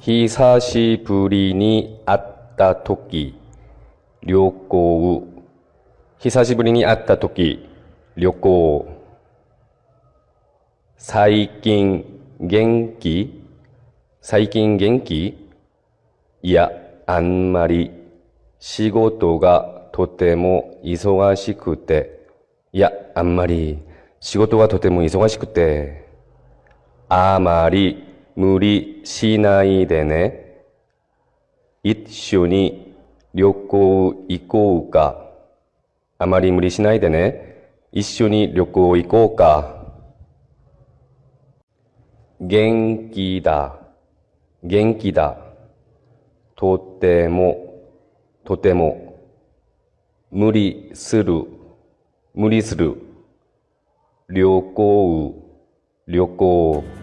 久しぶりに会った時、旅行。久しぶりに会った時、旅行。最近元気？最近元気？いや、あんまり仕事がとても忙しくて、いや、あんまり仕事がとても忙しくて、あまり無理しないでね。一緒に旅行行こうか。あまり無理しないでね。一緒に旅行行こうか。元気だ。元気だ。とても、とても。無理する。無理する。旅行、旅行。